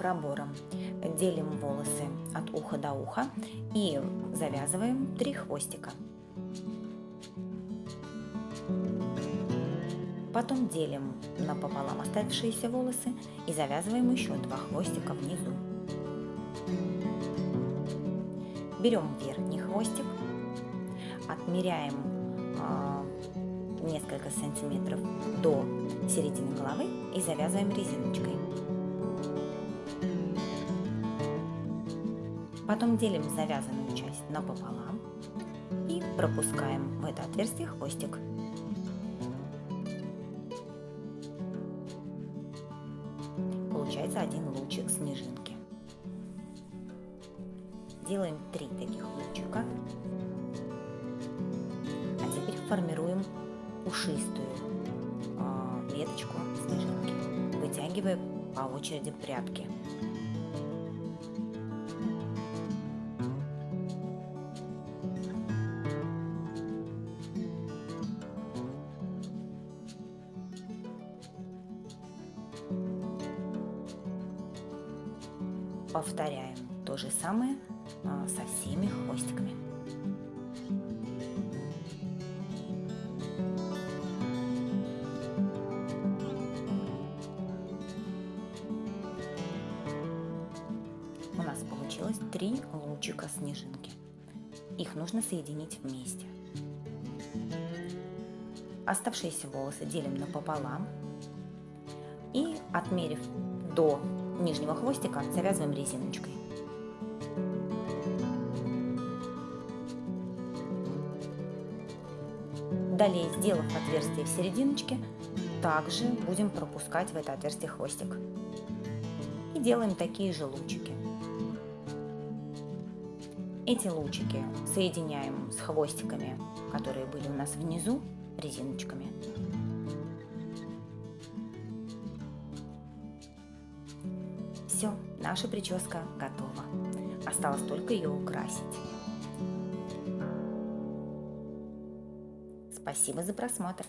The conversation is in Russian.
пробором. Делим волосы от уха до уха и завязываем три хвостика. Потом делим напополам оставшиеся волосы и завязываем еще два хвостика внизу. Берем верхний хвостик, отмеряем э, несколько сантиметров до середины головы и завязываем резиночкой. Потом делим завязанную часть напополам и пропускаем в это отверстие хвостик. Получается один лучик снежинки. Делаем три таких лучика. А теперь формируем пушистую э, веточку снежинки, вытягивая по очереди прядки. Повторяем то же самое а, со всеми хвостиками. У нас получилось три лучика снежинки. Их нужно соединить вместе. Оставшиеся волосы делим напополам и, отмерив до нижнего хвостика завязываем резиночкой. Далее, сделав отверстие в серединочке, также будем пропускать в это отверстие хвостик. И делаем такие же лучики. Эти лучики соединяем с хвостиками, которые были у нас внизу, резиночками. Все, наша прическа готова. Осталось только ее украсить. Спасибо за просмотр.